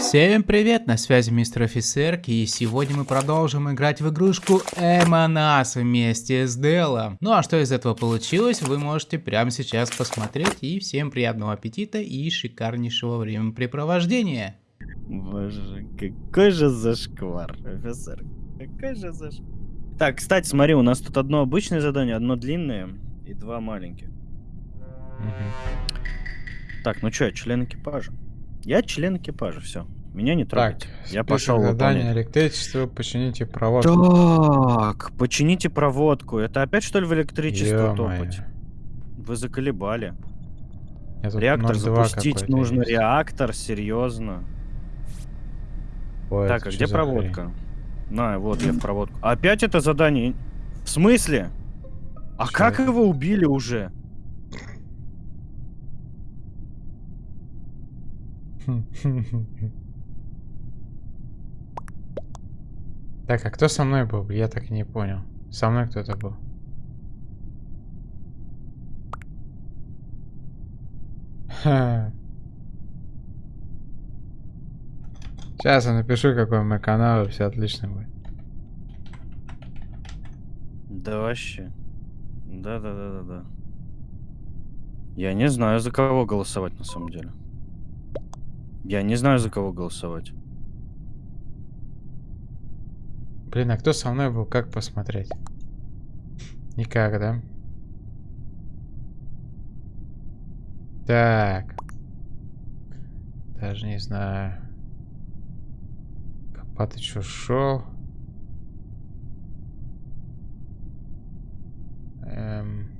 Всем привет, на связи мистер офицер, и сегодня мы продолжим играть в игрушку Эмонас вместе с Делом. Ну а что из этого получилось, вы можете прямо сейчас посмотреть, и всем приятного аппетита и шикарнейшего времяпрепровождения. Боже, какой же зашквар, офицер, какой же зашквар. Так, кстати, смотри, у нас тут одно обычное задание, одно длинное и два маленьких. Угу. Так, ну что, член экипажа? Я член экипажа, все. Меня не трогайте. Так, я пошел задание электричество, почините проводку. Так, почините проводку. Это опять что ли в электричество топать? Вы заколебали. Реактор 0,2 запустить нужно. есть. Реактор, серьезно. Ой, так, а где проводка? На, вот я в проводку. Опять это задание? В смысле? А Чё как его убили уже? Так, а кто со мной был? Я так и не понял. Со мной кто-то был. Ха. Сейчас я напишу, какой мой канал, и все отлично будет. Да вообще. Да-да-да-да-да. Я не знаю, за кого голосовать на самом деле. Я не знаю, за кого голосовать. Блин, а кто со мной был? Как посмотреть? Никак, да? Так. Даже не знаю. Копатыч ушел. Эм.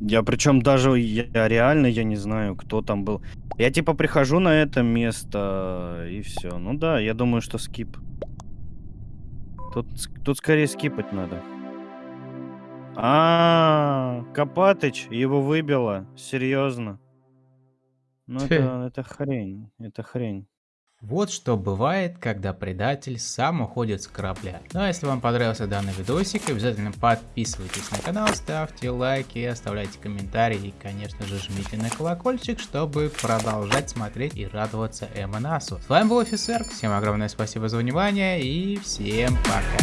Я причем даже я реально я не знаю, кто там был. Я типа прихожу на это место и все. Ну да, я думаю, что скип. Тут, тут скорее скипать надо. А, Копатыч его выбило. Серьезно. Ну это, это хрень. Это хрень. Вот что бывает, когда предатель сам уходит с корабля. Ну а если вам понравился данный видосик, обязательно подписывайтесь на канал, ставьте лайки, оставляйте комментарии и, конечно же, жмите на колокольчик, чтобы продолжать смотреть и радоваться Эмонасу. С вами был офицер, всем огромное спасибо за внимание и всем пока.